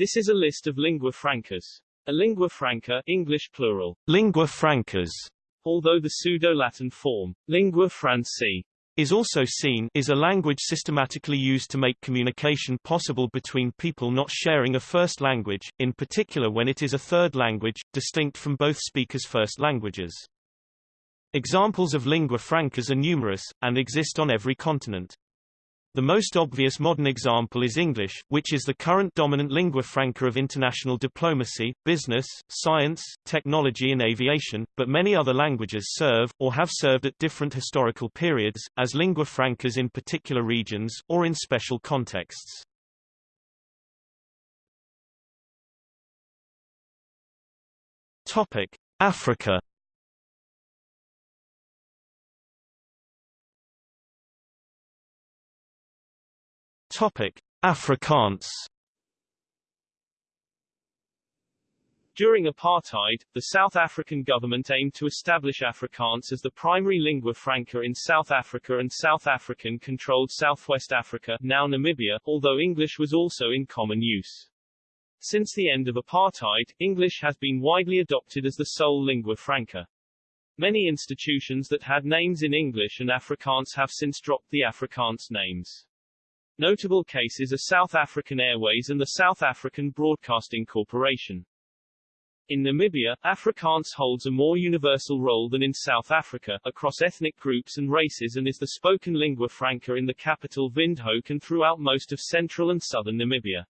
This is a list of lingua francas. A lingua franca English plural, lingua francas, although the pseudo-Latin form, lingua franci, is also seen is a language systematically used to make communication possible between people not sharing a first language, in particular when it is a third language, distinct from both speakers' first languages. Examples of lingua francas are numerous, and exist on every continent. The most obvious modern example is English, which is the current dominant lingua franca of international diplomacy, business, science, technology and aviation, but many other languages serve, or have served at different historical periods, as lingua francas in particular regions, or in special contexts. Africa Topic: Afrikaans. During apartheid, the South African government aimed to establish Afrikaans as the primary lingua franca in South Africa and South African-controlled Southwest Africa, now Namibia, although English was also in common use. Since the end of apartheid, English has been widely adopted as the sole lingua franca. Many institutions that had names in English and Afrikaans have since dropped the Afrikaans names. Notable cases are South African Airways and the South African Broadcasting Corporation. In Namibia, Afrikaans holds a more universal role than in South Africa, across ethnic groups and races and is the spoken lingua franca in the capital Windhoek and throughout most of central and southern Namibia.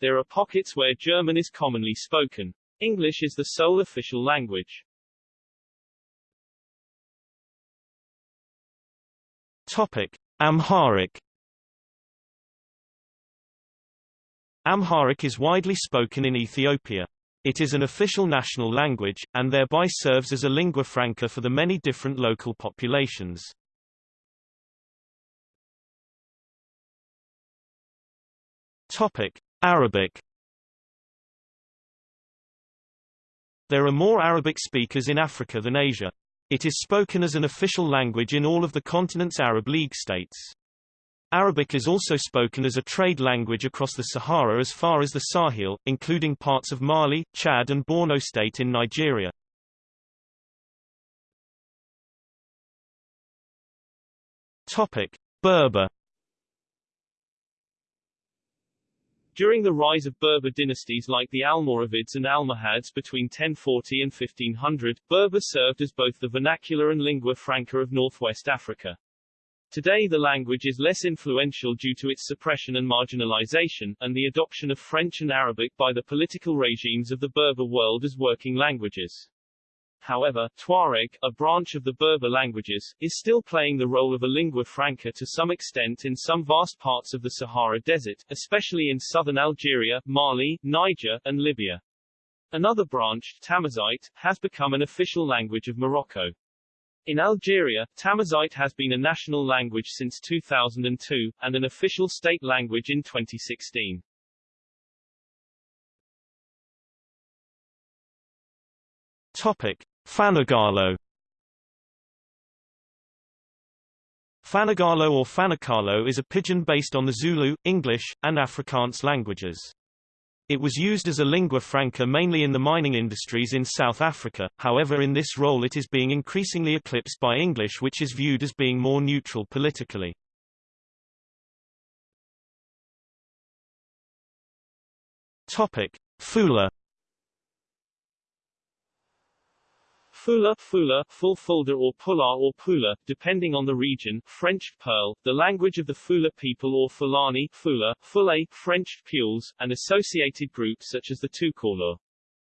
There are pockets where German is commonly spoken. English is the sole official language. Topic. Amharic Amharic is widely spoken in Ethiopia. It is an official national language, and thereby serves as a lingua franca for the many different local populations. Topic. Arabic There are more Arabic speakers in Africa than Asia. It is spoken as an official language in all of the continent's Arab League states. Arabic is also spoken as a trade language across the Sahara as far as the Sahel, including parts of Mali, Chad and Borno State in Nigeria. Topic: Berber During the rise of Berber dynasties like the Almoravids and Almohads between 1040 and 1500, Berber served as both the vernacular and lingua franca of northwest Africa. Today the language is less influential due to its suppression and marginalization, and the adoption of French and Arabic by the political regimes of the Berber world as working languages. However, Tuareg, a branch of the Berber languages, is still playing the role of a lingua franca to some extent in some vast parts of the Sahara Desert, especially in southern Algeria, Mali, Niger, and Libya. Another branch, Tamazight, has become an official language of Morocco. In Algeria, Tamazight has been a national language since 2002, and an official state language in 2016. Topic. Fanagalo Fanagalo or Fanakalo is a pidgin based on the Zulu, English, and Afrikaans languages. It was used as a lingua franca mainly in the mining industries in South Africa, however in this role it is being increasingly eclipsed by English which is viewed as being more neutral politically. Topic. Fula Fula, Fula, full or Pula or Pula, depending on the region, French, Peul, the language of the Fula people or Fulani, Fula, Fule, French, Peuls, and associated groups such as the Toucouleur.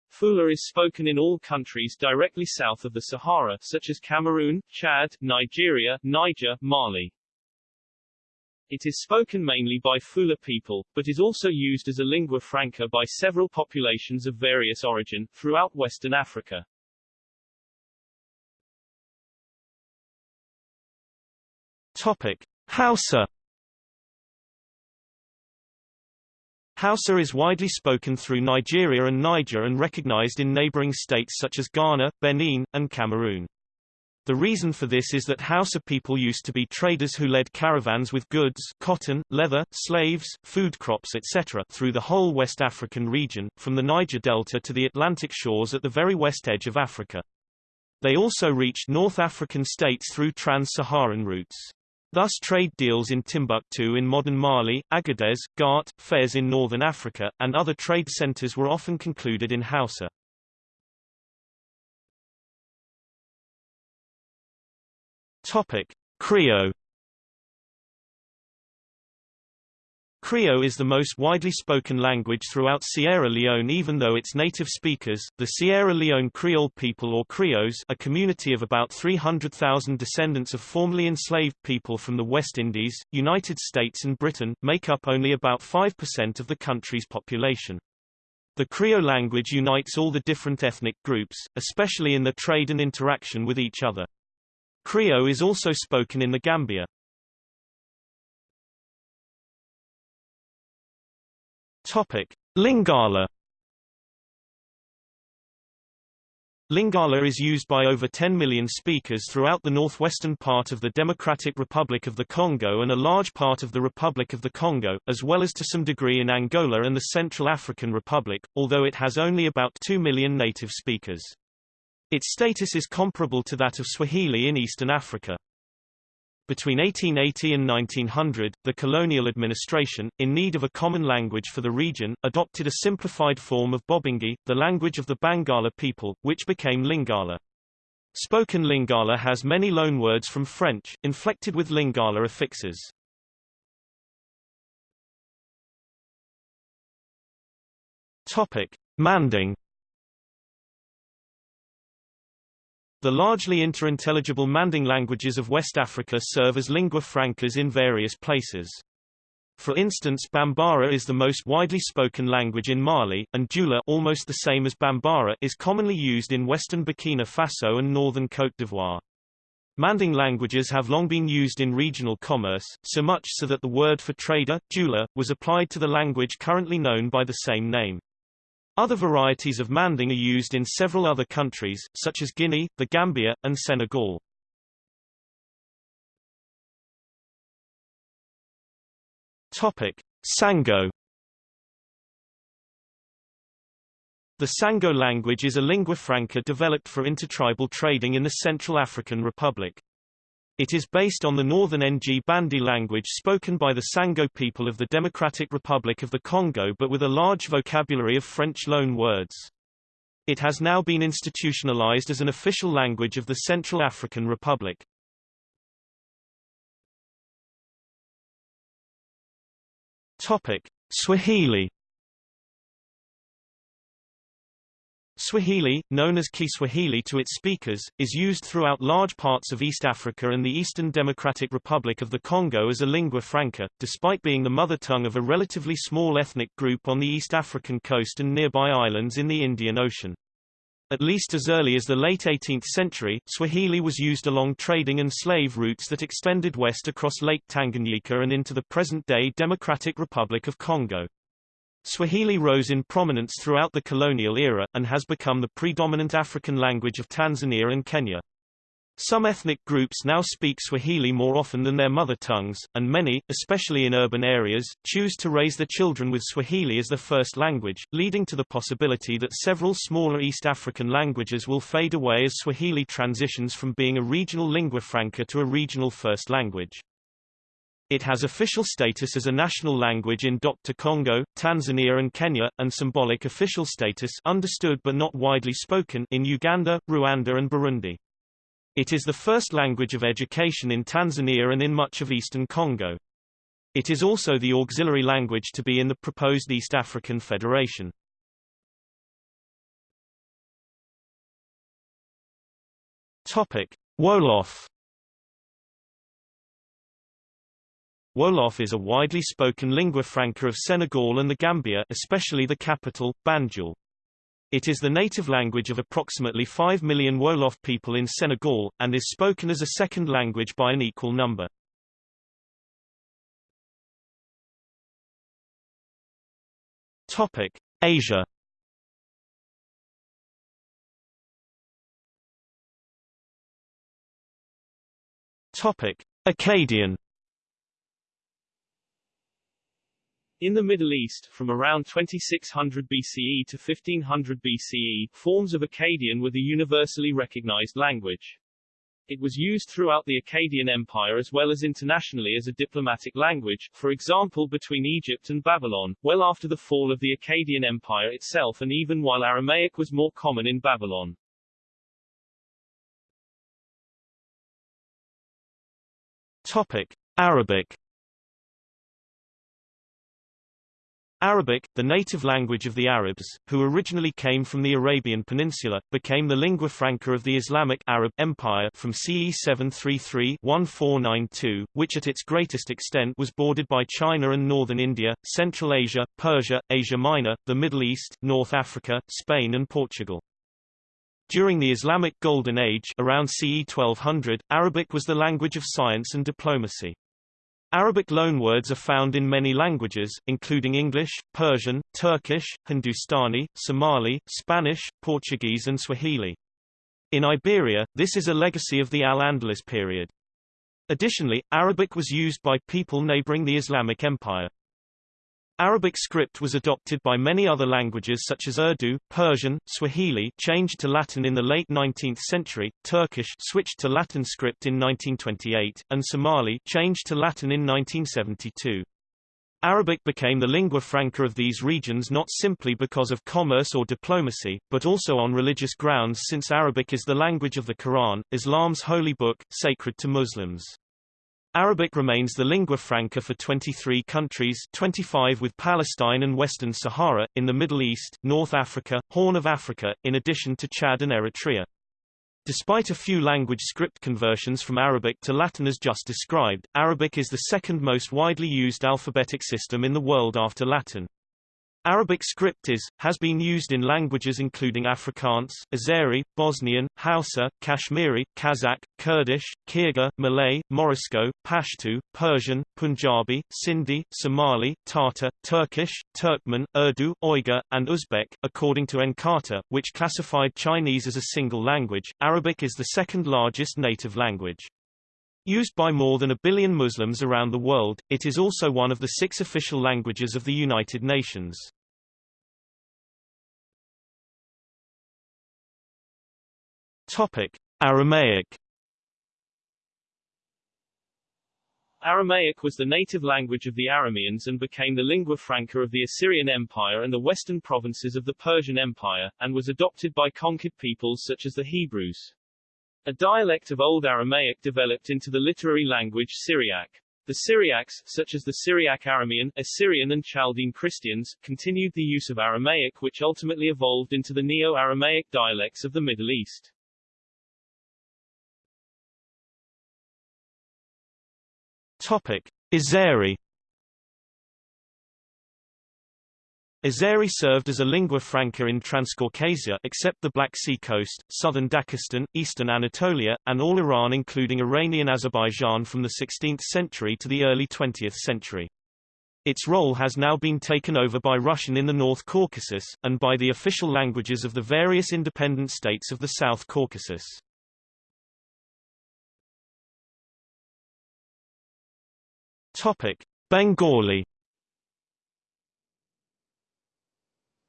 Fula is spoken in all countries directly south of the Sahara, such as Cameroon, Chad, Nigeria, Niger, Mali. It is spoken mainly by Fula people, but is also used as a lingua franca by several populations of various origin, throughout Western Africa. Topic: Hausa Hausa is widely spoken through Nigeria and Niger and recognized in neighboring states such as Ghana, Benin, and Cameroon. The reason for this is that Hausa people used to be traders who led caravans with goods cotton, leather, slaves, food crops etc. through the whole West African region, from the Niger Delta to the Atlantic shores at the very west edge of Africa. They also reached North African states through trans-Saharan routes. Thus trade deals in Timbuktu in modern Mali, Agadez, Ghat, Fez in northern Africa, and other trade centers were often concluded in Hausa. Topic: Creole Creole is the most widely spoken language throughout Sierra Leone even though its native speakers, the Sierra Leone Creole people or Creoles a community of about 300,000 descendants of formerly enslaved people from the West Indies, United States and Britain, make up only about 5% of the country's population. The Creole language unites all the different ethnic groups, especially in the trade and interaction with each other. Creole is also spoken in the Gambia. Topic: Lingala. Lingala is used by over 10 million speakers throughout the northwestern part of the Democratic Republic of the Congo and a large part of the Republic of the Congo, as well as to some degree in Angola and the Central African Republic, although it has only about 2 million native speakers. Its status is comparable to that of Swahili in Eastern Africa. Between 1880 and 1900, the colonial administration, in need of a common language for the region, adopted a simplified form of Bobangi, the language of the Bangala people, which became Lingala. Spoken Lingala has many loanwords from French, inflected with Lingala affixes. Topic: Manding The largely interintelligible Manding languages of West Africa serve as lingua francas in various places. For instance Bambara is the most widely spoken language in Mali, and Dioula almost the same as Bambara is commonly used in western Burkina Faso and northern Côte d'Ivoire. Manding languages have long been used in regional commerce, so much so that the word for trader, Dioula, was applied to the language currently known by the same name. Other varieties of Manding are used in several other countries, such as Guinea, the Gambia, and Senegal. Topic: Sango The Sango language is a lingua franca developed for intertribal trading in the Central African Republic. It is based on the northern Ngbandi language spoken by the Sango people of the Democratic Republic of the Congo but with a large vocabulary of French loan words. It has now been institutionalized as an official language of the Central African Republic. Topic: Swahili Swahili, known as Kiswahili to its speakers, is used throughout large parts of East Africa and the Eastern Democratic Republic of the Congo as a lingua franca, despite being the mother tongue of a relatively small ethnic group on the East African coast and nearby islands in the Indian Ocean. At least as early as the late 18th century, Swahili was used along trading and slave routes that extended west across Lake Tanganyika and into the present-day Democratic Republic of Congo. Swahili rose in prominence throughout the colonial era, and has become the predominant African language of Tanzania and Kenya. Some ethnic groups now speak Swahili more often than their mother tongues, and many, especially in urban areas, choose to raise their children with Swahili as their first language, leading to the possibility that several smaller East African languages will fade away as Swahili transitions from being a regional lingua franca to a regional first language. It has official status as a national language in Dr. Congo, Tanzania and Kenya, and symbolic official status understood but not widely spoken in Uganda, Rwanda and Burundi. It is the first language of education in Tanzania and in much of eastern Congo. It is also the auxiliary language to be in the proposed East African Federation. Topic: Wolof Wolof is a widely spoken lingua franca of Senegal and the Gambia especially the capital, Banjul. It is the native language of approximately 5 million Wolof people in Senegal, and is spoken as a second language by an equal number. Topic: Asia Topic: In the Middle East, from around 2600 BCE to 1500 BCE, forms of Akkadian were the universally recognized language. It was used throughout the Akkadian Empire as well as internationally as a diplomatic language, for example between Egypt and Babylon, well after the fall of the Akkadian Empire itself and even while Aramaic was more common in Babylon. Topic: Arabic Arabic, the native language of the Arabs, who originally came from the Arabian Peninsula, became the lingua franca of the Islamic Arab Empire from CE 733-1492, which at its greatest extent was bordered by China and northern India, Central Asia, Persia, Asia Minor, the Middle East, North Africa, Spain and Portugal. During the Islamic Golden Age around CE 1200, Arabic was the language of science and diplomacy. Arabic loanwords are found in many languages, including English, Persian, Turkish, Hindustani, Somali, Spanish, Portuguese and Swahili. In Iberia, this is a legacy of the Al-Andalus period. Additionally, Arabic was used by people neighboring the Islamic Empire. Arabic script was adopted by many other languages such as Urdu, Persian, Swahili changed to Latin in the late 19th century, Turkish switched to Latin script in 1928, and Somali changed to Latin in 1972. Arabic became the lingua franca of these regions not simply because of commerce or diplomacy, but also on religious grounds since Arabic is the language of the Quran, Islam's holy book, sacred to Muslims. Arabic remains the lingua franca for 23 countries 25 with Palestine and Western Sahara, in the Middle East, North Africa, Horn of Africa, in addition to Chad and Eritrea. Despite a few language script conversions from Arabic to Latin as just described, Arabic is the second most widely used alphabetic system in the world after Latin. Arabic script is, has been used in languages including Afrikaans, Azeri, Bosnian, Hausa, Kashmiri, Kazakh, Kurdish, Kyrgyz, Malay, Morisco, Pashto, Persian, Punjabi, Sindhi, Somali, Tatar, Turkish, Turkmen, Urdu, Uyghur, and Uzbek. According to Encarta, which classified Chinese as a single language, Arabic is the second largest native language. Used by more than a billion Muslims around the world, it is also one of the six official languages of the United Nations. Topic: Aramaic. Aramaic was the native language of the Arameans and became the lingua franca of the Assyrian Empire and the western provinces of the Persian Empire, and was adopted by conquered peoples such as the Hebrews. A dialect of Old Aramaic developed into the literary language Syriac. The Syriacs, such as the Syriac Aramean, Assyrian and Chaldean Christians, continued the use of Aramaic which ultimately evolved into the Neo-Aramaic dialects of the Middle East. Topic: Azeri Azeri served as a lingua franca in Transcaucasia except the Black Sea coast, southern Dagestan, eastern Anatolia, and all Iran including Iranian Azerbaijan from the 16th century to the early 20th century. Its role has now been taken over by Russian in the North Caucasus, and by the official languages of the various independent states of the South Caucasus. Topic. Bengali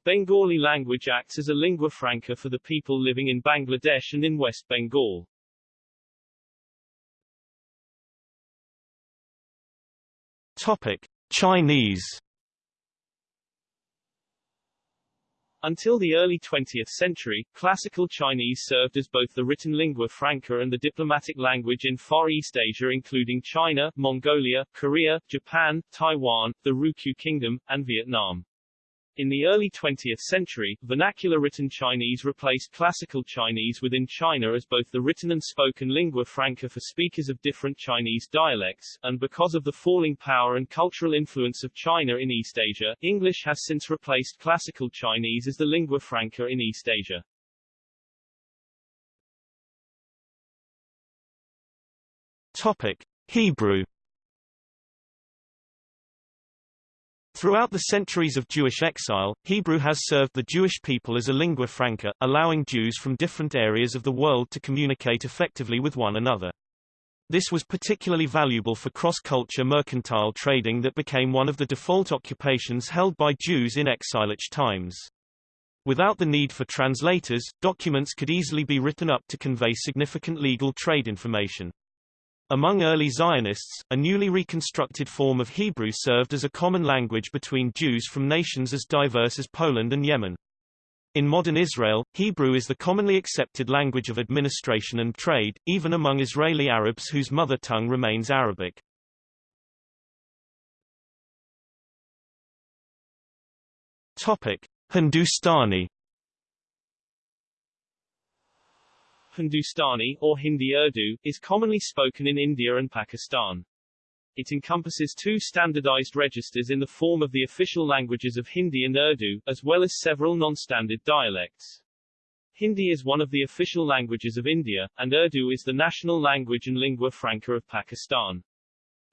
Bengali language acts as a lingua franca for the people living in Bangladesh and in West Bengal. Topic: Chinese Until the early 20th century, classical Chinese served as both the written lingua franca and the diplomatic language in Far East Asia including China, Mongolia, Korea, Japan, Taiwan, the Ryukyu Kingdom, and Vietnam. In the early 20th century, vernacular written Chinese replaced classical Chinese within China as both the written and spoken lingua franca for speakers of different Chinese dialects, and because of the falling power and cultural influence of China in East Asia, English has since replaced classical Chinese as the lingua franca in East Asia. Topic: Hebrew Throughout the centuries of Jewish exile, Hebrew has served the Jewish people as a lingua franca, allowing Jews from different areas of the world to communicate effectively with one another. This was particularly valuable for cross-culture mercantile trading that became one of the default occupations held by Jews in exilic times. Without the need for translators, documents could easily be written up to convey significant legal trade information. Among early Zionists, a newly reconstructed form of Hebrew served as a common language between Jews from nations as diverse as Poland and Yemen. In modern Israel, Hebrew is the commonly accepted language of administration and trade, even among Israeli Arabs whose mother tongue remains Arabic. Topic: Hindustani Hindustani, or Hindi Urdu, is commonly spoken in India and Pakistan. It encompasses two standardized registers in the form of the official languages of Hindi and Urdu, as well as several non-standard dialects. Hindi is one of the official languages of India, and Urdu is the national language and lingua franca of Pakistan.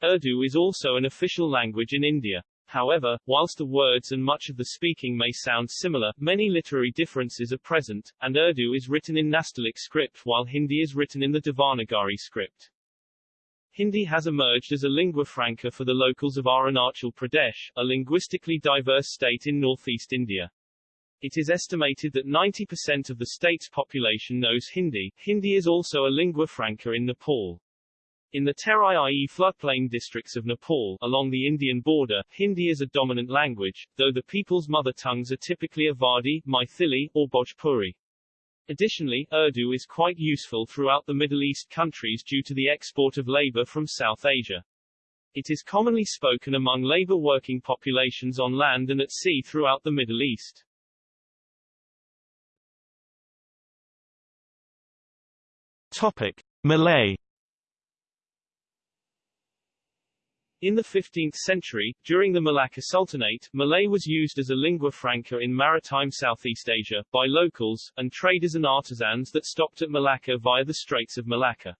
Urdu is also an official language in India. However, whilst the words and much of the speaking may sound similar, many literary differences are present, and Urdu is written in Nastaliq script while Hindi is written in the Devanagari script. Hindi has emerged as a lingua franca for the locals of Arunachal Pradesh, a linguistically diverse state in northeast India. It is estimated that 90% of the state's population knows Hindi. Hindi is also a lingua franca in Nepal. In the Terai-i floodplain districts of Nepal, along the Indian border, Hindi is a dominant language, though the people's mother tongues are typically Awadhi, Maithili, or Bhojpuri. Additionally, Urdu is quite useful throughout the Middle East countries due to the export of labor from South Asia. It is commonly spoken among labor working populations on land and at sea throughout the Middle East. Topic: Malay In the 15th century, during the Malacca Sultanate, Malay was used as a lingua franca in maritime Southeast Asia, by locals, and traders and artisans that stopped at Malacca via the Straits of Malacca.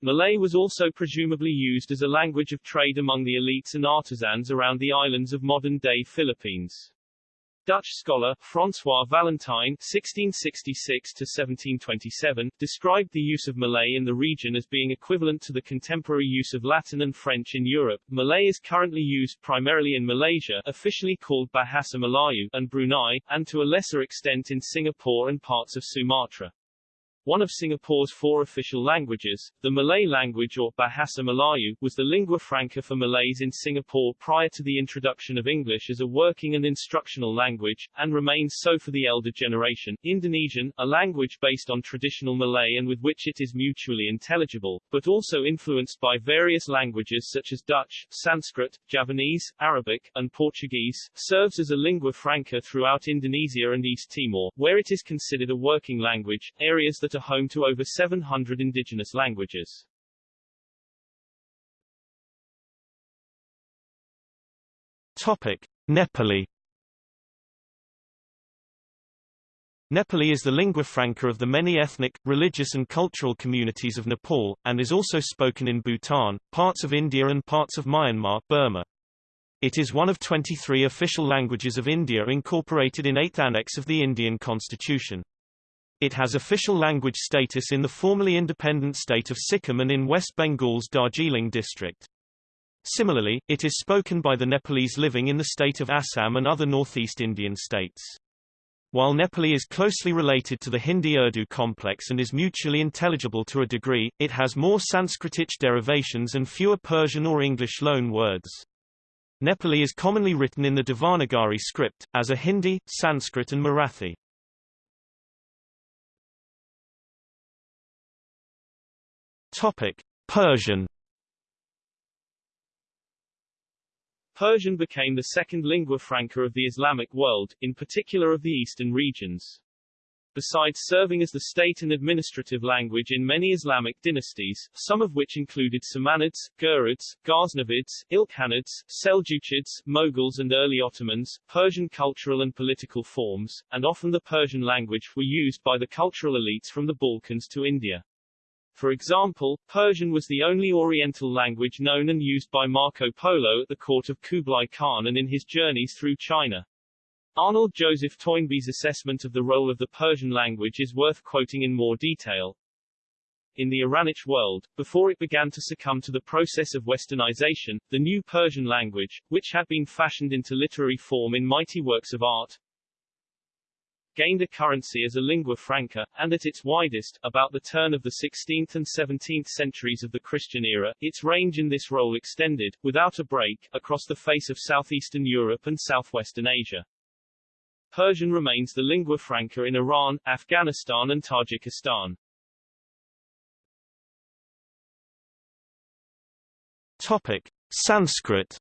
Malay was also presumably used as a language of trade among the elites and artisans around the islands of modern-day Philippines. Dutch scholar, François Valentijn (1666–1727) described the use of Malay in the region as being equivalent to the contemporary use of Latin and French in Europe. Malay is currently used primarily in Malaysia, officially called Bahasa Melayu, and Brunei, and to a lesser extent in Singapore and parts of Sumatra. One of Singapore's four official languages, the Malay language or Bahasa Melayu, was the lingua franca for Malays in Singapore prior to the introduction of English as a working and instructional language, and remains so for the elder generation. Indonesian, a language based on traditional Malay and with which it is mutually intelligible, but also influenced by various languages such as Dutch, Sanskrit, Javanese, Arabic, and Portuguese, serves as a lingua franca throughout Indonesia and East Timor, where it is considered a working language, areas that home to over 700 indigenous languages. Topic: Nepali Nepali is the lingua franca of the many ethnic, religious and cultural communities of Nepal, and is also spoken in Bhutan, parts of India and parts of Myanmar Burma. It is one of 23 official languages of India incorporated in 8th Annex of the Indian Constitution. It has official language status in the formerly independent state of Sikkim and in West Bengal's Darjeeling district. Similarly, it is spoken by the Nepalese living in the state of Assam and other northeast Indian states. While Nepali is closely related to the Hindi-Urdu complex and is mutually intelligible to a degree, it has more Sanskritic derivations and fewer Persian or English loan words. Nepali is commonly written in the Devanagari script, as are Hindi, Sanskrit and Marathi. Topic: Persian. Persian became the second lingua franca of the Islamic world, in particular of the eastern regions. Besides serving as the state and administrative language in many Islamic dynasties, some of which included Samanids, Ghurids, Ghaznavids, Ilkhanids, Seljukids, Mughals and early Ottomans, Persian cultural and political forms, and often the Persian language, were used by the cultural elites from the Balkans to India. For example, Persian was the only Oriental language known and used by Marco Polo at the court of Kublai Khan and in his journeys through China. Arnold Joseph Toynbee's assessment of the role of the Persian language is worth quoting in more detail. in the Iranic world, before it began to succumb to the process of westernization, the new Persian language, which had been fashioned into literary form in mighty works of art, gained a currency as a lingua franca, and at its widest, about the turn of the 16th and 17th centuries of the Christian era, its range in this role extended, without a break, across the face of southeastern Europe and southwestern Asia. Persian remains the lingua franca in Iran, Afghanistan and Tajikistan. Topic. Sanskrit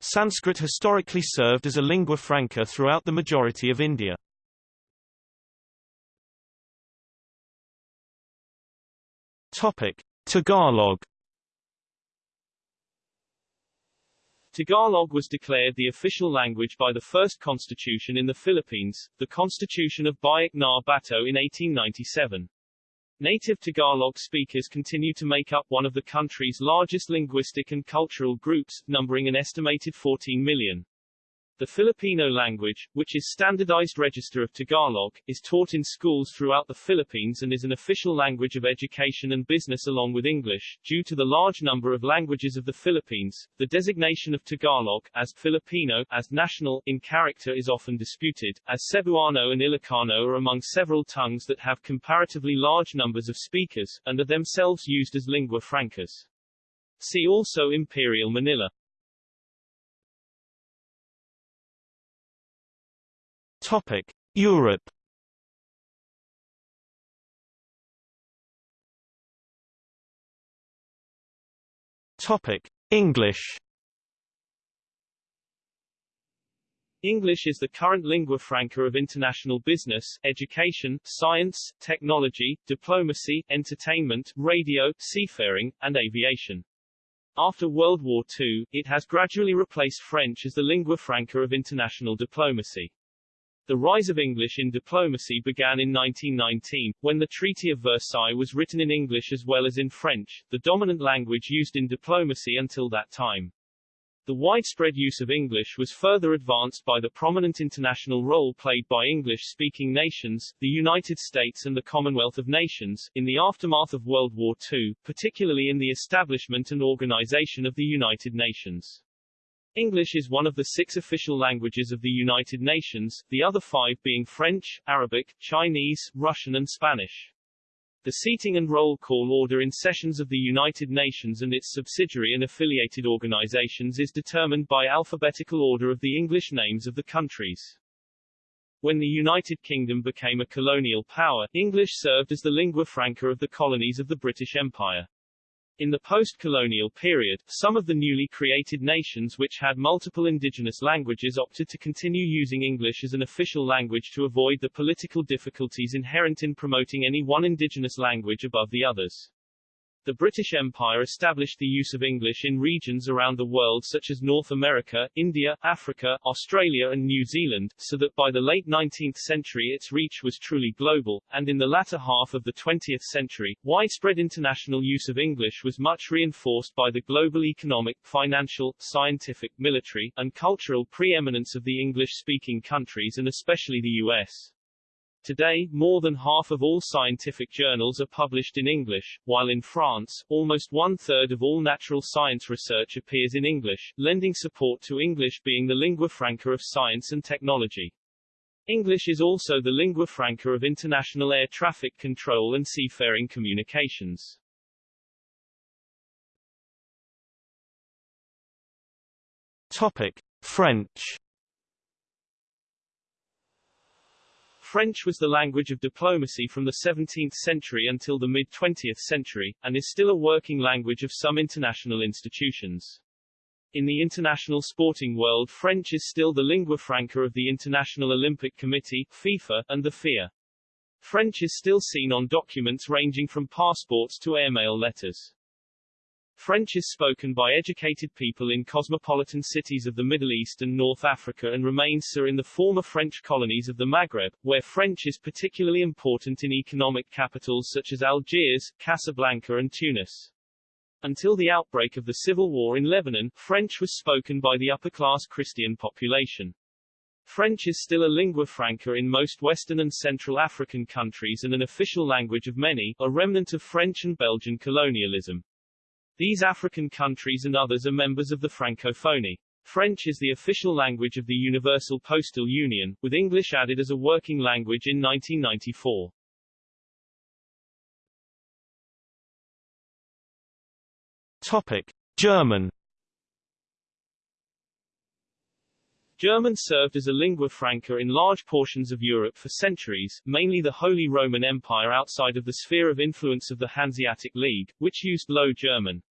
Sanskrit historically served as a lingua franca throughout the majority of India. Topic: Tagalog. Tagalog was declared the official language by the first constitution in the Philippines, the Constitution of Biak na Bato in 1897. Native Tagalog speakers continue to make up one of the country's largest linguistic and cultural groups, numbering an estimated 14 million. The Filipino language, which is standardized register of Tagalog, is taught in schools throughout the Philippines and is an official language of education and business along with English. Due to the large number of languages of the Philippines, the designation of Tagalog as Filipino as national in character is often disputed, as Cebuano and Ilocano are among several tongues that have comparatively large numbers of speakers, and are themselves used as lingua francas. See also Imperial Manila. Topic: Europe. Topic: English. English is the current lingua franca of international business, education, science, technology, diplomacy, entertainment, radio, seafaring, and aviation. After World War II, it has gradually replaced French as the lingua franca of international diplomacy. The rise of English in diplomacy began in 1919, when the Treaty of Versailles was written in English as well as in French, the dominant language used in diplomacy until that time. The widespread use of English was further advanced by the prominent international role played by English-speaking nations, the United States and the Commonwealth of Nations, in the aftermath of World War II, particularly in the establishment and organization of the United Nations. English is one of the six official languages of the United Nations, the other five being French, Arabic, Chinese, Russian and Spanish. The seating and roll call order in sessions of the United Nations and its subsidiary and affiliated organizations is determined by alphabetical order of the English names of the countries. When the United Kingdom became a colonial power, English served as the lingua franca of the colonies of the British Empire. In the post-colonial period, some of the newly created nations which had multiple indigenous languages opted to continue using English as an official language to avoid the political difficulties inherent in promoting any one indigenous language above the others. The British Empire established the use of English in regions around the world such as North America, India, Africa, Australia and New Zealand, so that by the late 19th century its reach was truly global, and in the latter half of the 20th century, widespread international use of English was much reinforced by the global economic, financial, scientific, military, and cultural preeminence of the English-speaking countries and especially the U.S. Today, more than half of all scientific journals are published in English, while in France, almost one-third of all natural science research appears in English, lending support to English being the lingua franca of science and technology. English is also the lingua franca of international air traffic control and seafaring communications. Topic: French. French was the language of diplomacy from the 17th century until the mid-20th century, and is still a working language of some international institutions. In the international sporting world French is still the lingua franca of the International Olympic Committee FIFA, and the FIA. French is still seen on documents ranging from passports to airmail letters. French is spoken by educated people in cosmopolitan cities of the Middle East and North Africa and remains so in the former French colonies of the Maghreb, where French is particularly important in economic capitals such as Algiers, Casablanca and Tunis. Until the outbreak of the civil war in Lebanon, French was spoken by the upper-class Christian population. French is still a lingua franca in most Western and Central African countries and an official language of many, a remnant of French and Belgian colonialism. These African countries and others are members of the Francophonie. French is the official language of the Universal Postal Union, with English added as a working language in 1994. Topic: German. German served as a lingua franca in large portions of Europe for centuries, mainly the Holy Roman Empire outside of the sphere of influence of the Hanseatic League, which used Low German.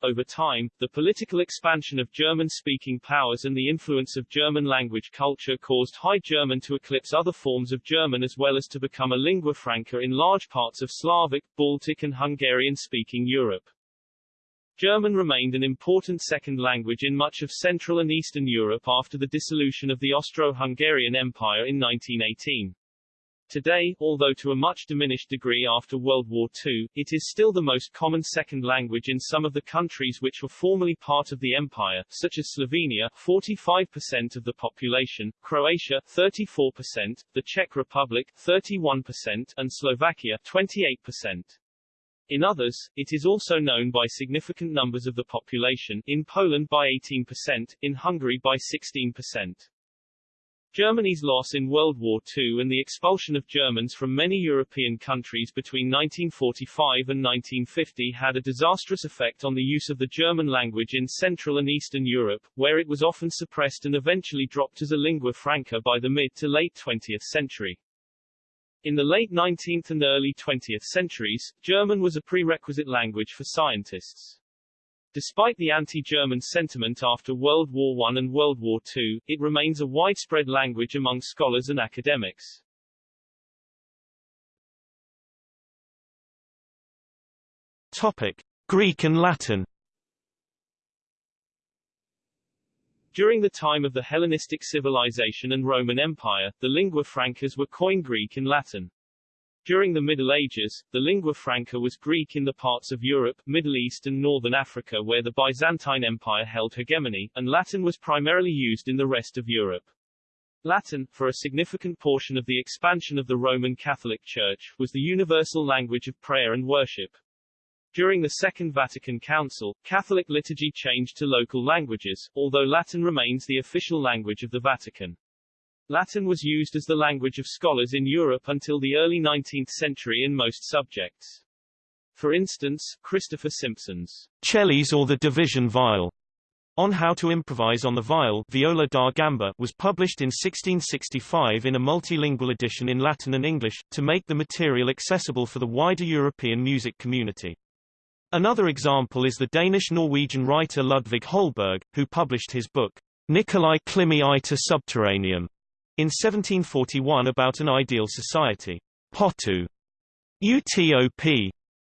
Over time, the political expansion of German-speaking powers and the influence of German language culture caused High German to eclipse other forms of German as well as to become a lingua franca in large parts of Slavic, Baltic and Hungarian-speaking Europe. German remained an important second language in much of Central and Eastern Europe after the dissolution of the Austro-Hungarian Empire in 1918. Today, although to a much diminished degree after World War II, it is still the most common second language in some of the countries which were formerly part of the empire, such as Slovenia 45% of the population, Croatia 34%, the Czech Republic 31%, and Slovakia 28%. In others, it is also known by significant numbers of the population, in Poland by 18%, in Hungary by 16%. Germany's loss in World War II and the expulsion of Germans from many European countries between 1945 and 1950 had a disastrous effect on the use of the German language in Central and Eastern Europe, where it was often suppressed and eventually dropped as a lingua franca by the mid to late 20th century. In the late 19th and early 20th centuries, German was a prerequisite language for scientists. Despite the anti-German sentiment after World War I and World War II, it remains a widespread language among scholars and academics. Topic: Greek and Latin. During the time of the Hellenistic civilization and Roman Empire, the lingua francas were Koine Greek and Latin. During the Middle Ages, the lingua franca was Greek in the parts of Europe, Middle East and Northern Africa where the Byzantine Empire held hegemony, and Latin was primarily used in the rest of Europe. Latin, for a significant portion of the expansion of the Roman Catholic Church, was the universal language of prayer and worship. During the Second Vatican Council, Catholic liturgy changed to local languages, although Latin remains the official language of the Vatican. Latin was used as the language of scholars in Europe until the early 19th century in most subjects. For instance, Christopher Simpson's Chelys or the Division Viol on How to Improvise on the Viol Viola da Gamba was published in 1665 in a multilingual edition in Latin and English, to make the material accessible for the wider European music community. Another example is the Danish-Norwegian writer Ludvig Holberg, who published his book, Nicolai Klimii iter Subterraneum, in 1741 about an ideal society. Potu. UTOP.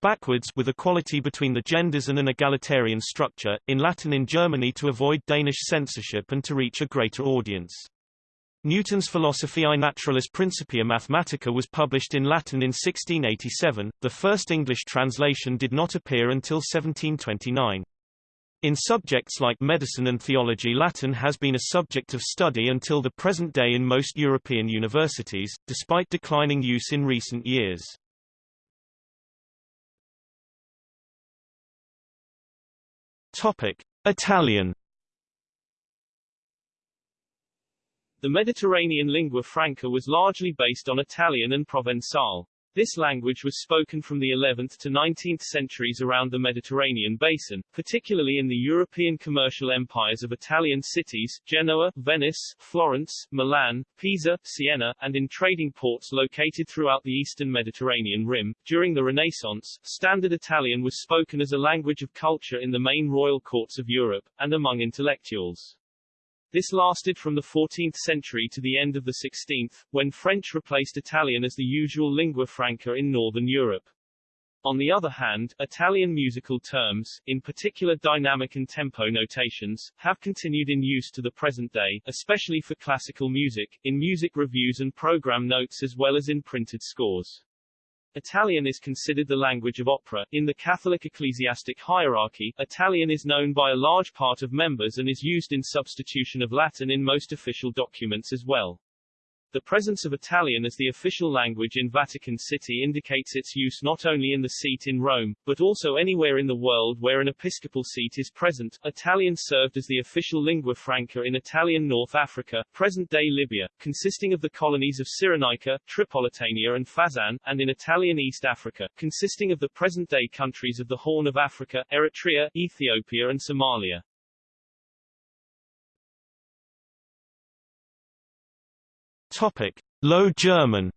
Backwards with equality between the genders and an egalitarian structure, in Latin in Germany to avoid Danish censorship and to reach a greater audience. Newton's Philosophiae Naturalis Principia Mathematica was published in Latin in 1687, the first English translation did not appear until 1729. In subjects like medicine and theology Latin has been a subject of study until the present day in most European universities, despite declining use in recent years. Topic. Italian The Mediterranean lingua franca was largely based on Italian and Provençal. This language was spoken from the 11th to 19th centuries around the Mediterranean basin, particularly in the European commercial empires of Italian cities, Genoa, Venice, Florence, Milan, Pisa, Siena, and in trading ports located throughout the eastern Mediterranean rim. During the Renaissance, Standard Italian was spoken as a language of culture in the main royal courts of Europe, and among intellectuals. This lasted from the 14th century to the end of the 16th, when French replaced Italian as the usual lingua franca in Northern Europe. On the other hand, Italian musical terms, in particular dynamic and tempo notations, have continued in use to the present day, especially for classical music, in music reviews and program notes as well as in printed scores. Italian is considered the language of opera. In the Catholic ecclesiastic hierarchy, Italian is known by a large part of members and is used in substitution of Latin in most official documents as well. The presence of Italian as the official language in Vatican City indicates its use not only in the seat in Rome, but also anywhere in the world where an episcopal seat is present. Italian served as the official lingua franca in Italian North Africa, present-day Libya, consisting of the colonies of Cyrenaica, Tripolitania and Fezzan, and in Italian East Africa, consisting of the present-day countries of the Horn of Africa, Eritrea, Ethiopia and Somalia. Topic: Low German.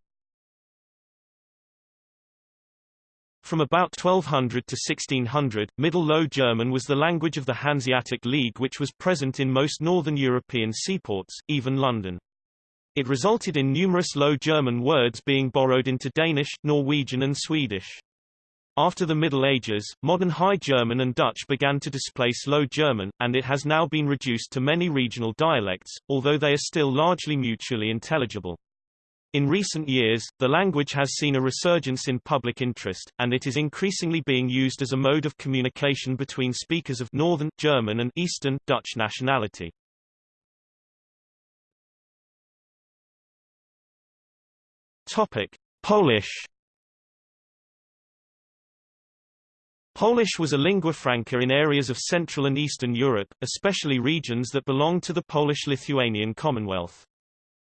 From about 1200 to 1600, Middle Low German was the language of the Hanseatic League which was present in most northern European seaports, even London. It resulted in numerous Low German words being borrowed into Danish, Norwegian and Swedish. After the Middle Ages, modern High German and Dutch began to displace Low German, and it has now been reduced to many regional dialects, although they are still largely mutually intelligible. In recent years, the language has seen a resurgence in public interest, and it is increasingly being used as a mode of communication between speakers of Northern German and Eastern Dutch nationality. Topic: Polish Polish was a lingua franca in areas of Central and Eastern Europe, especially regions that belonged to the Polish-Lithuanian Commonwealth.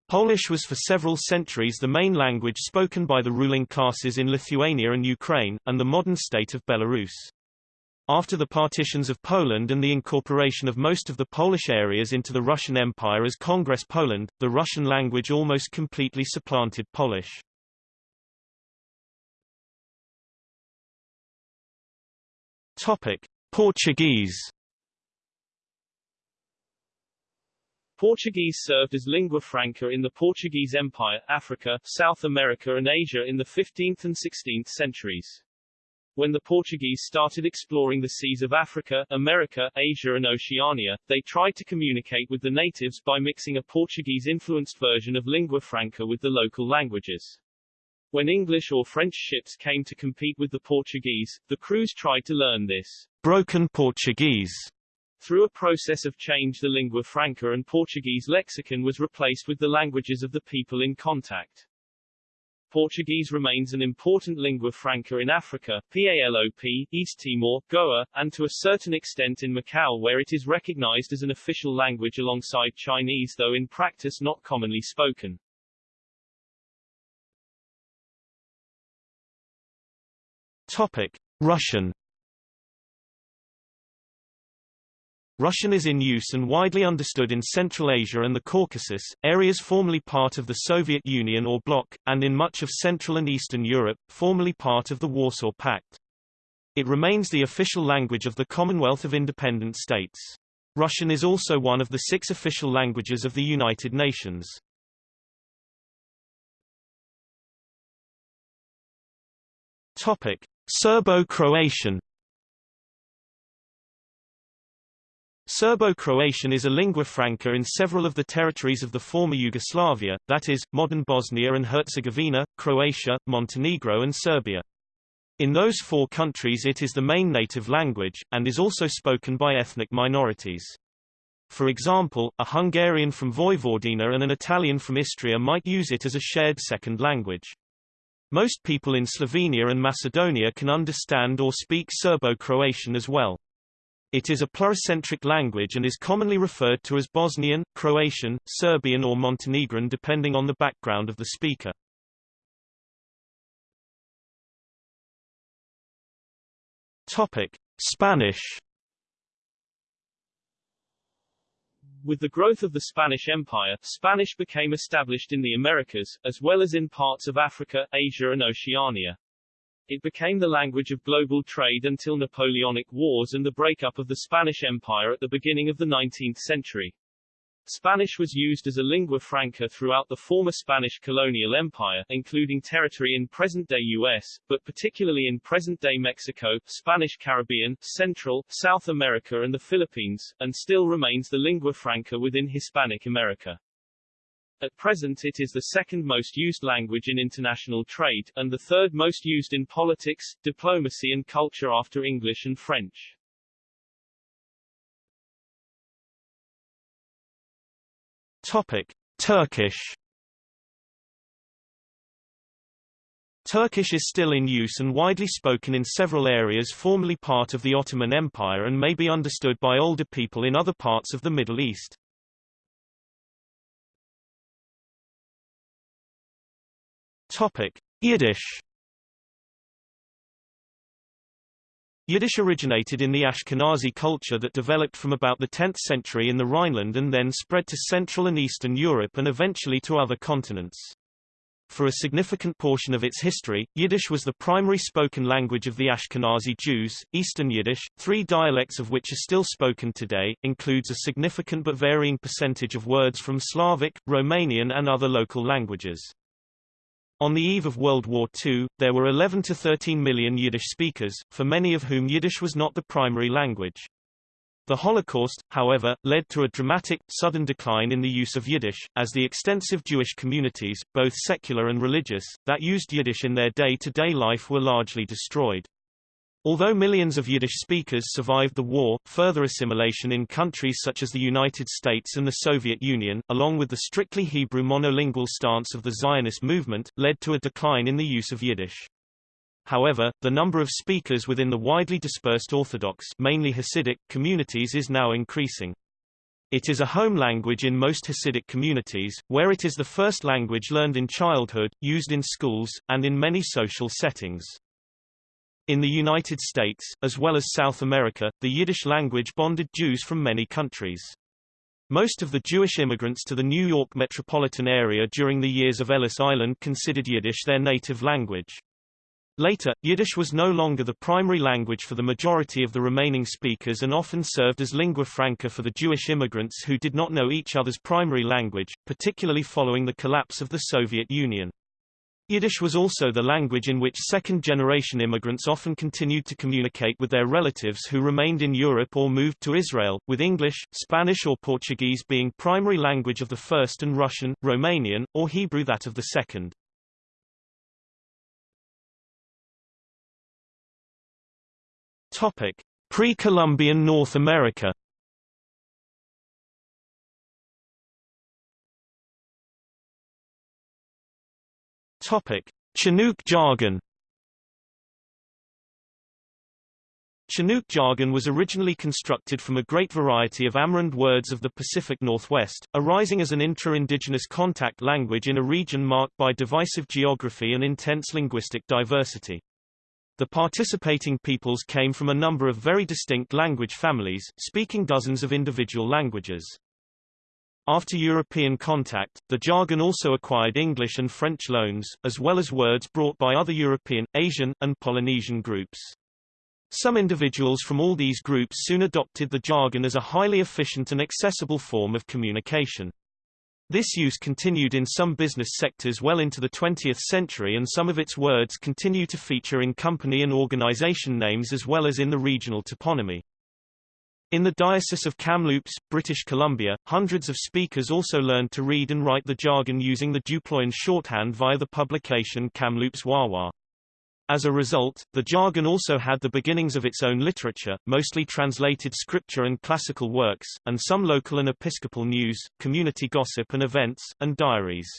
Polish was for several centuries the main language spoken by the ruling classes in Lithuania and Ukraine, and the modern state of Belarus. After the partitions of Poland and the incorporation of most of the Polish areas into the Russian Empire as Congress Poland, the Russian language almost completely supplanted Polish. Topic: Portuguese. Portuguese served as lingua franca in the Portuguese Empire, Africa, South America and Asia in the 15th and 16th centuries. When the Portuguese started exploring the seas of Africa, America, Asia and Oceania, they tried to communicate with the natives by mixing a Portuguese-influenced version of lingua franca with the local languages. When English or French ships came to compete with the Portuguese, the crews tried to learn this broken Portuguese. Through a process of change the lingua franca and Portuguese lexicon was replaced with the languages of the people in contact. Portuguese remains an important lingua franca in Africa, PALOP, East Timor, Goa, and to a certain extent in Macau where it is recognized as an official language alongside Chinese though in practice not commonly spoken. Topic: Russian. Russian is in use and widely understood in Central Asia and the Caucasus, areas formerly part of the Soviet Union or bloc, and in much of Central and Eastern Europe, formerly part of the Warsaw Pact. It remains the official language of the Commonwealth of Independent States. Russian is also one of the six official languages of the United Nations. Topic: Serbo-Croatian Serbo-Croatian is a lingua franca in several of the territories of the former Yugoslavia, that is, modern Bosnia and Herzegovina, Croatia, Montenegro and Serbia. In those four countries it is the main native language, and is also spoken by ethnic minorities. For example, a Hungarian from Vojvodina and an Italian from Istria might use it as a shared second language. Most people in Slovenia and Macedonia can understand or speak Serbo-Croatian as well. It is a pluricentric language and is commonly referred to as Bosnian, Croatian, Serbian or Montenegrin depending on the background of the speaker. Topic: Spanish With the growth of the Spanish Empire, Spanish became established in the Americas, as well as in parts of Africa, Asia and Oceania. It became the language of global trade until Napoleonic Wars and the breakup of the Spanish Empire at the beginning of the 19th century. Spanish was used as a lingua franca throughout the former Spanish colonial empire, including territory in present-day U.S., but particularly in present-day Mexico, Spanish Caribbean, Central, South America and the Philippines, and still remains the lingua franca within Hispanic America. At present it is the second most used language in international trade, and the third most used in politics, diplomacy and culture after English and French. Topic: Turkish. Turkish is still in use and widely spoken in several areas formerly part of the Ottoman Empire and may be understood by older people in other parts of the Middle East. Topic: Yiddish. Yiddish originated in the Ashkenazi culture that developed from about the 10th century in the Rhineland and then spread to Central and Eastern Europe and eventually to other continents. For a significant portion of its history, Yiddish was the primary spoken language of the Ashkenazi Jews. Eastern Yiddish, three dialects of which are still spoken today, includes a significant but varying percentage of words from Slavic, Romanian and other local languages. On the eve of World War II, there were 11 to 13 million Yiddish speakers, for many of whom Yiddish was not the primary language. The Holocaust, however, led to a dramatic, sudden decline in the use of Yiddish, as the extensive Jewish communities, both secular and religious, that used Yiddish in their day-to-day -day life were largely destroyed. Although millions of Yiddish speakers survived the war, further assimilation in countries such as the United States and the Soviet Union, along with the strictly Hebrew monolingual stance of the Zionist movement, led to a decline in the use of Yiddish. However, the number of speakers within the widely dispersed Orthodox mainly Hasidic communities is now increasing. It is a home language in most Hasidic communities, where it is the first language learned in childhood, used in schools, and in many social settings. In the United States, as well as South America, the Yiddish language bonded Jews from many countries. Most of the Jewish immigrants to the New York metropolitan area during the years of Ellis Island considered Yiddish their native language. Later, Yiddish was no longer the primary language for the majority of the remaining speakers and often served as lingua franca for the Jewish immigrants who did not know each other's primary language, particularly following the collapse of the Soviet Union. Yiddish was also the language in which second-generation immigrants often continued to communicate with their relatives who remained in Europe or moved to Israel, with English, Spanish or Portuguese being primary language of the first and Russian, Romanian, or Hebrew that of the second. Pre-Columbian North America Topic: Chinook jargon. Chinook jargon was originally constructed from a great variety of Amerind words of the Pacific Northwest, arising as an intra-indigenous contact language in a region marked by divisive geography and intense linguistic diversity. The participating peoples came from a number of very distinct language families, speaking dozens of individual languages. After European contact, the jargon also acquired English and French loans, as well as words brought by other European, Asian, and Polynesian groups. Some individuals from all these groups soon adopted the jargon as a highly efficient and accessible form of communication. This use continued in some business sectors well into the 20th century and some of its words continue to feature in company and organization names as well as in the regional toponymy. In the Diocese of Kamloops, British Columbia, hundreds of speakers also learned to read and write the jargon using the Duployan shorthand via the publication Kamloops Wawa. As a result, the jargon also had the beginnings of its own literature, mostly translated scripture and classical works, and some local and episcopal news, community gossip and events, and diaries.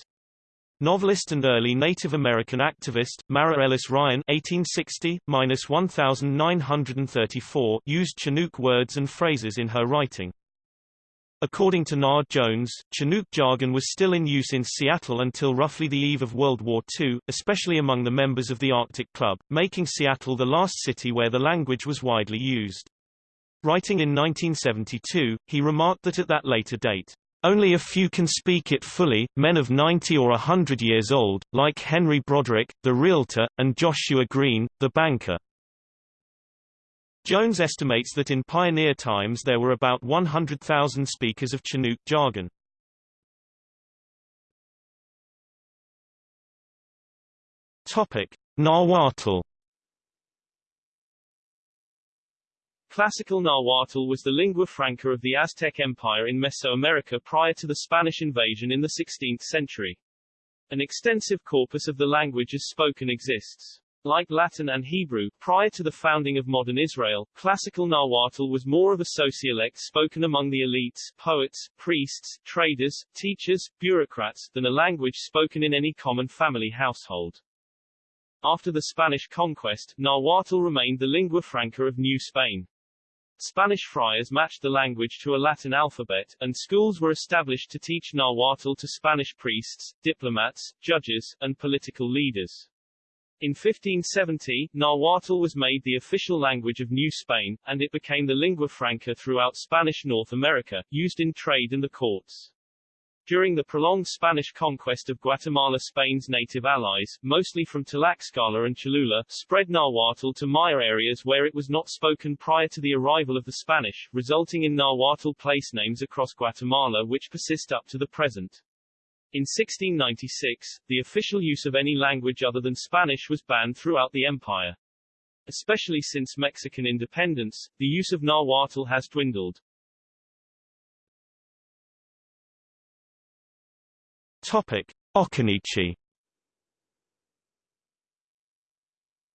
Novelist and early Native American activist, Marah Ellis Ryan (1860–1934) used Chinook words and phrases in her writing. According to Nard Jones, Chinook jargon was still in use in Seattle until roughly the eve of World War II, especially among the members of the Arctic Club, making Seattle the last city where the language was widely used. Writing in 1972, he remarked that at that later date, only a few can speak it fully, men of 90 or a 100 years old, like Henry Broderick, the realtor, and Joshua Green, the banker. Jones estimates that in pioneer times there were about 100,000 speakers of Chinook jargon. Topic: Nahuatl Classical Nahuatl was the lingua franca of the Aztec Empire in Mesoamerica prior to the Spanish invasion in the 16th century. An extensive corpus of the language as spoken exists. Like Latin and Hebrew, prior to the founding of modern Israel, classical Nahuatl was more of a sociolect spoken among the elites, poets, priests, traders, teachers, bureaucrats, than a language spoken in any common family household. After the Spanish conquest, Nahuatl remained the lingua franca of New Spain. Spanish friars matched the language to a Latin alphabet, and schools were established to teach Nahuatl to Spanish priests, diplomats, judges, and political leaders. In 1570, Nahuatl was made the official language of New Spain, and it became the lingua franca throughout Spanish North America, used in trade and the courts. During the prolonged Spanish conquest of Guatemala Spain's native allies, mostly from Tlaxcala and Cholula, spread Nahuatl to Maya areas where it was not spoken prior to the arrival of the Spanish, resulting in Nahuatl place names across Guatemala which persist up to the present. In 1696, the official use of any language other than Spanish was banned throughout the empire. Especially since Mexican independence, the use of Nahuatl has dwindled. Topic: Occaneechi.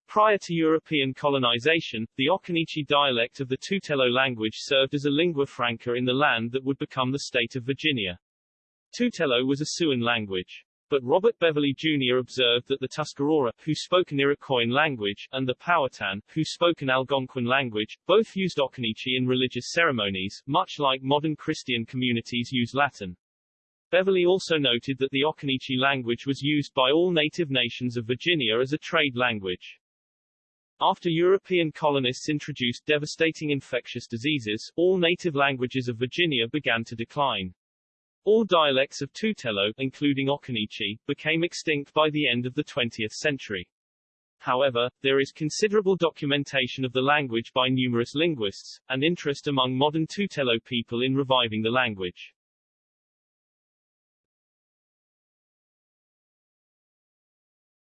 Prior to European colonization, the Occaneechi dialect of the Tutelo language served as a lingua franca in the land that would become the state of Virginia. Tutelo was a Siouan language. But Robert Beverley Jr. observed that the Tuscarora, who spoke an Iroquoian language, and the Powhatan, who spoke an Algonquin language, both used Occaneechi in religious ceremonies, much like modern Christian communities use Latin. Beverley also noted that the Occaneechi language was used by all native nations of Virginia as a trade language. After European colonists introduced devastating infectious diseases, all native languages of Virginia began to decline. All dialects of Tutelo, including Occaneechi, became extinct by the end of the 20th century. However, there is considerable documentation of the language by numerous linguists, and interest among modern Tutelo people in reviving the language.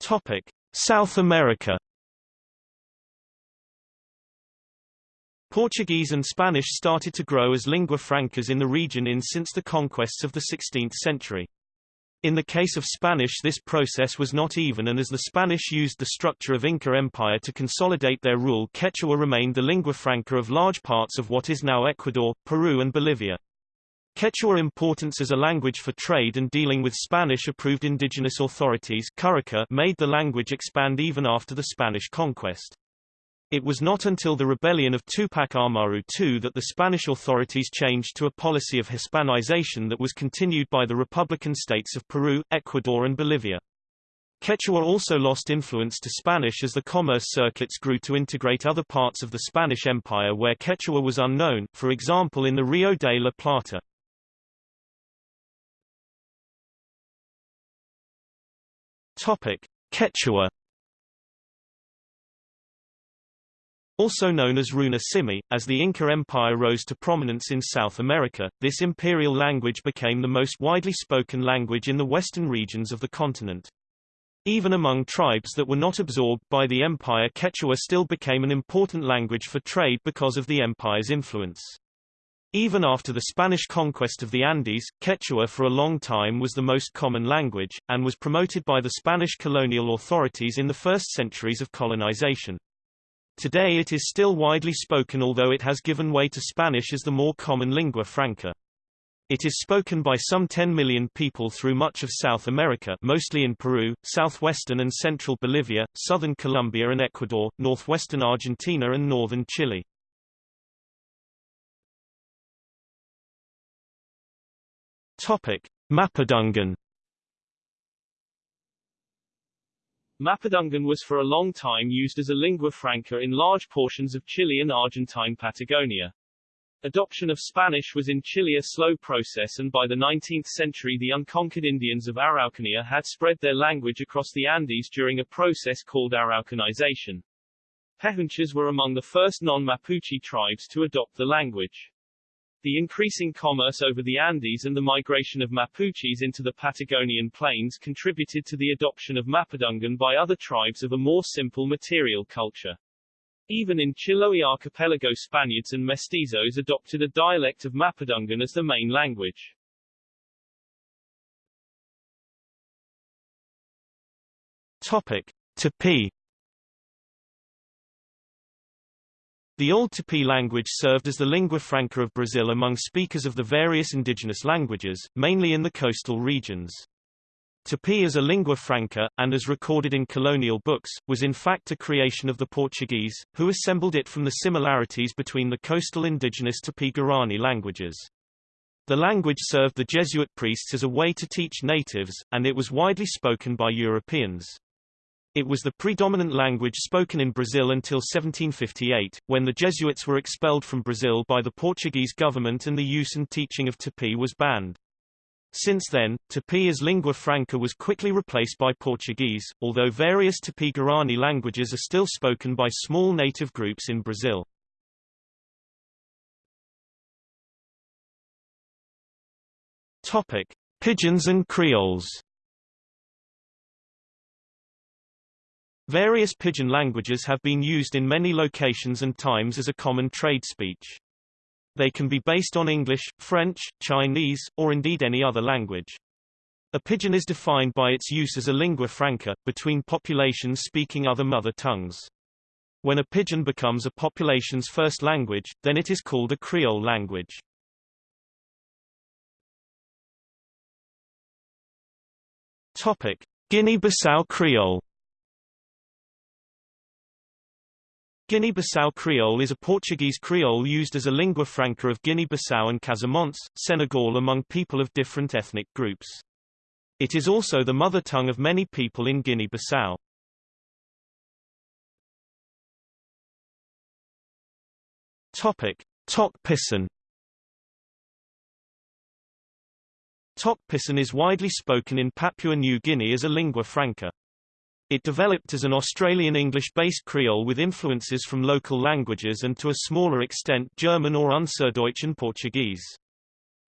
Topic: South America. Portuguese and Spanish started to grow as lingua francas in the region in since the conquests of the 16th century. In the case of Spanish this process was not even and as the Spanish used the structure of Inca Empire to consolidate their rule Quechua remained the lingua franca of large parts of what is now Ecuador, Peru and Bolivia. Quechua importance as a language for trade and dealing with Spanish-approved indigenous authorities made the language expand even after the Spanish conquest. It was not until the rebellion of Tupac Amaru II that the Spanish authorities changed to a policy of Hispanization that was continued by the Republican states of Peru, Ecuador and Bolivia. Quechua also lost influence to Spanish as the commerce circuits grew to integrate other parts of the Spanish Empire where Quechua was unknown, for example in the Rio de la Plata. Topic: Quechua. Also known as Runa Simi, as the Inca Empire rose to prominence in South America, this imperial language became the most widely spoken language in the western regions of the continent. Even among tribes that were not absorbed by the empire Quechua still became an important language for trade because of the empire's influence. Even after the Spanish conquest of the Andes, Quechua for a long time was the most common language, and was promoted by the Spanish colonial authorities in the first centuries of colonization. Today it is still widely spoken although it has given way to Spanish as the more common lingua franca. It is spoken by some 10 million people through much of South America mostly in Peru, southwestern and central Bolivia, southern Colombia and Ecuador, northwestern Argentina and northern Chile. Topic: Mapudungun. Mapudungun was for a long time used as a lingua franca in large portions of Chile and Argentine Patagonia. Adoption of Spanish was in Chile a slow process and by the 19th century the unconquered Indians of Araucania had spread their language across the Andes during a process called Araucanization. Pehuenches were among the first non-Mapuche tribes to adopt the language. The increasing commerce over the Andes and the migration of Mapuches into the Patagonian plains contributed to the adoption of Mapudungun by other tribes of a more simple material culture. Even in Chiloé archipelago Spaniards and mestizos adopted a dialect of Mapudungun as the main language. Topic: Tupi. The Old Tupi language served as the lingua franca of Brazil among speakers of the various indigenous languages, mainly in the coastal regions. Tupi as a lingua franca, and as recorded in colonial books, was in fact a creation of the Portuguese, who assembled it from the similarities between the coastal indigenous Tupi-Guarani languages. The language served the Jesuit priests as a way to teach natives, and it was widely spoken by Europeans. It was the predominant language spoken in Brazil until 1758, when the Jesuits were expelled from Brazil by the Portuguese government and the use and teaching of Tupi was banned. Since then, Tupi as lingua franca was quickly replaced by Portuguese, although various Tupi-Guarani languages are still spoken by small native groups in Brazil. Topic: Pidgins and Creoles. Various pidgin languages have been used in many locations and times as a common trade speech. They can be based on English, French, Chinese, or indeed any other language. A pidgin is defined by its use as a lingua franca, between populations speaking other mother tongues. When a pidgin becomes a population's first language, then it is called a Creole language. Topic: Guinea-Bissau Creole Guinea-Bissau Creole is a Portuguese Creole used as a lingua franca of Guinea-Bissau and Casamance, Senegal among people of different ethnic groups. It is also the mother tongue of many people in Guinea-Bissau. Topic: Tok Pisin Tok Pisin is widely spoken in Papua New Guinea as a lingua franca. It developed as an Australian English-based Creole with influences from local languages and to a smaller extent German or Unserdeutschen Portuguese.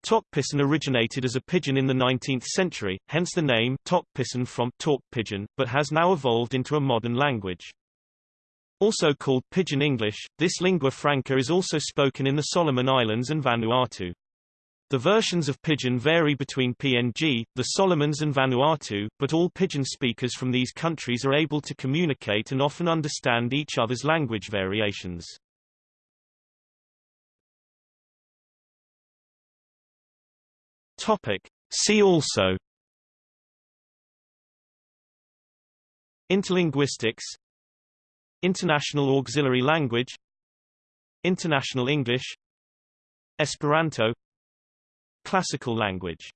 Tok Pisin originated as a pidgin in the 19th century, hence the name Tok Pisin from talk pidgin, but has now evolved into a modern language. Also called Pidgin English, this lingua franca is also spoken in the Solomon Islands and Vanuatu. The versions of Pidgin vary between PNG, the Solomons and Vanuatu, but all Pidgin speakers from these countries are able to communicate and often understand each other's language variations. Topic. See also Interlinguistics International Auxiliary Language International English Esperanto Classical language